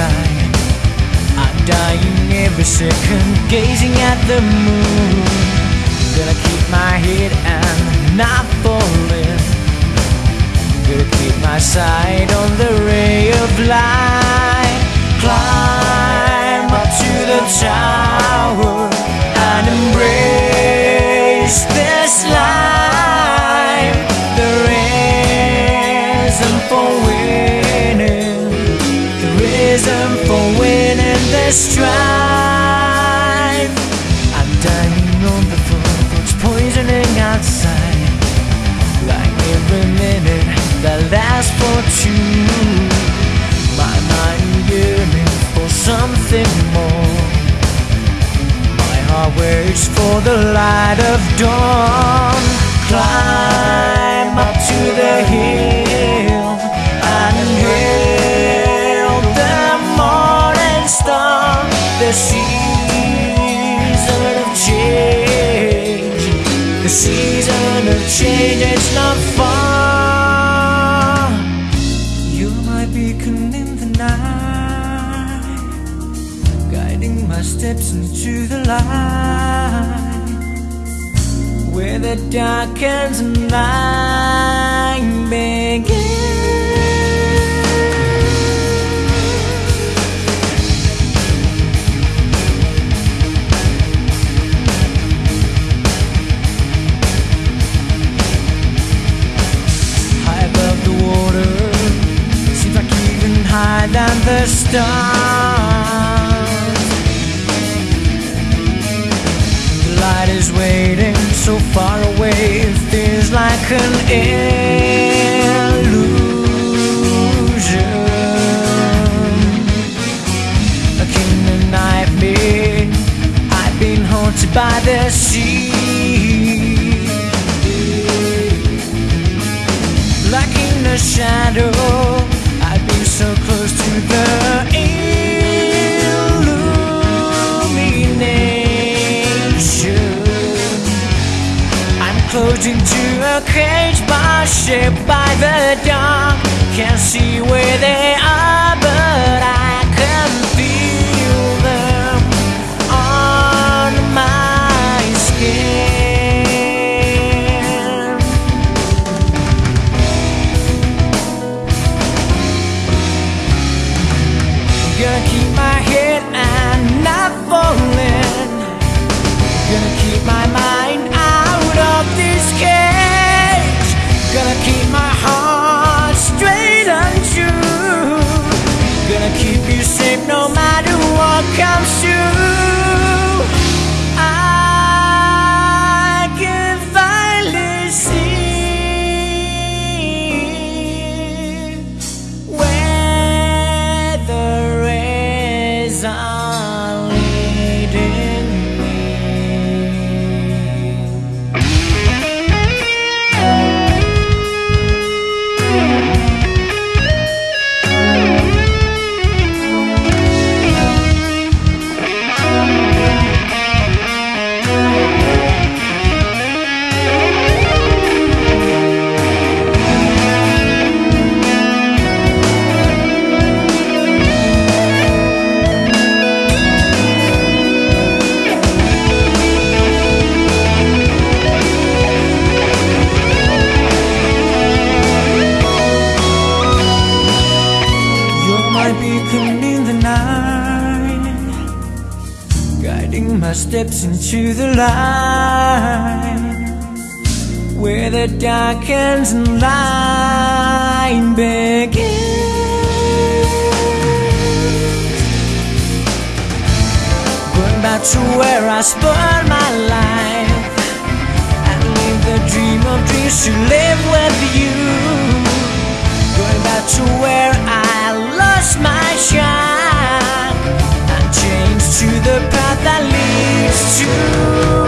time. I'm dying every second Gazing at the moon. Gonna keep my head and not falling Gonna keep my sight on the ray of light. Climb up to the tower And embrace this strife. I'm dying on the floor. It's poisoning outside. Like every minute that lasts for two. My mind yearning for something more. My heart waits for the light of dawn. Climb up to the hill The season of change. The season of change is not far. You're my beacon in the night, guiding my steps into the light. Where the darkens and light than the stars. The light is waiting so far away, feels like an illusion. A king denied me. I've been haunted by the sea. like in the shadow. Been to a cage bar shaped by the dark. Can't see where in guiding my steps into the light, where the darkens and light begins. Going back to where I spent my life and live the dream of dreams to live that leads to